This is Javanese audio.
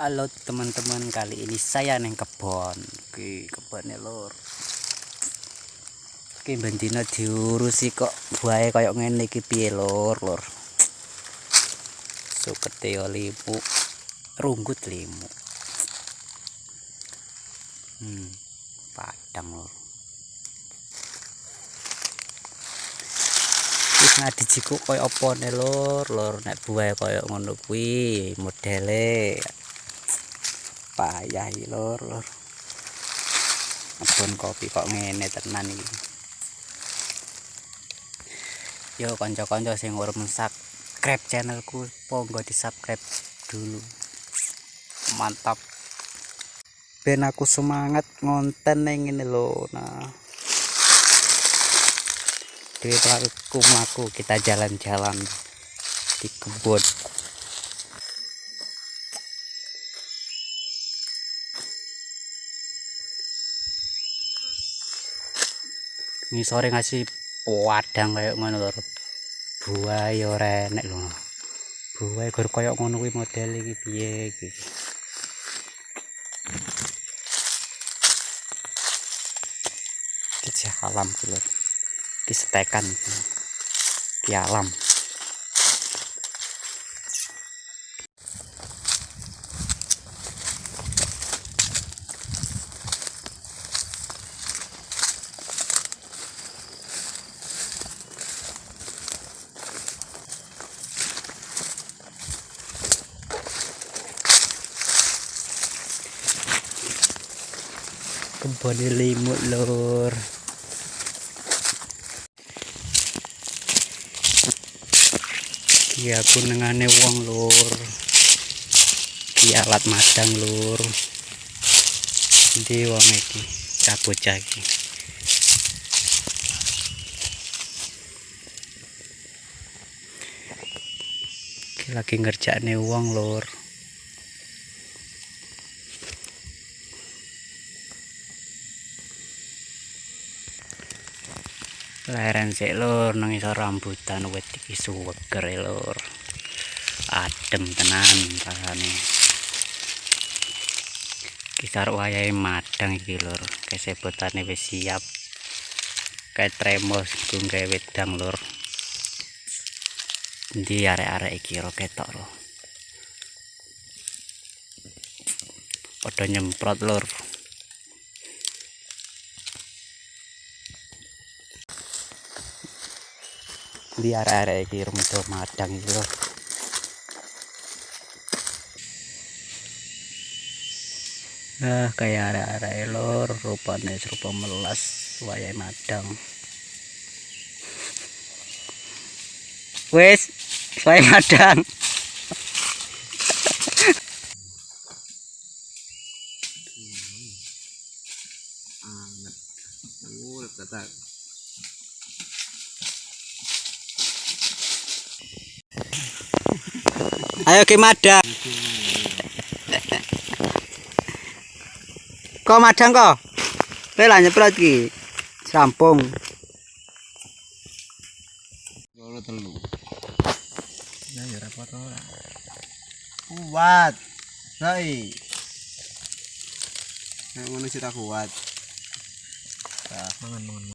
Halo teman-teman, kali ini saya neng kebon. Oke, kebonnya lor. Oke, bendina diurusi kok buaya kayak ngene iki piye lor, lor. Sukete yo limu, runggut limu. Hmm, padang lor. Wis ngadi jiku koyo apa ne lor, lor nek buaya koyo ngono kuwi modele payah iki lor lor kebon kopi kok ngene tenan iki. Yo kanca-kanca sing urung subscribe channelku monggo di subscribe dulu. Mantap. Ben aku semangat ngonten ning ngene lho nah. Dewi aku mlaku kita jalan-jalan. Di kebun ini sore ngasih wadang kayak ngono lho buaya ora enek lho. Buaya gor kayak ngono kuwi model iki piye iki? Iki alam lho. Iki setekan iki. Alam kebun limut lur. Iya kunengane wong lur. Iki alat madang lur. Ndi wong iki iki iki lagi ngerjakne wong lur leren sik lur nang iso rambutan wit iki suweger e, lur. Adem tenan rasane. Kisar wayahe madang iki lur. Kesebutane wis siap. Kayak tremos gung gawe wedang lur. Ndi arek-arek iki ro ketok lho padha nyemprot lur di arek-arek iki rumah madang iki lho Nah, kayak arek-arek lor rupane serupa melas wayahe madang. Wes, wayahe madang. anget oh Ayo ke madang. Kok madang kok? Kowe lah nyeprot iki. Rampung. loro telu ya ya repot ora kuat sai nek ngono kuat ah mangan mangan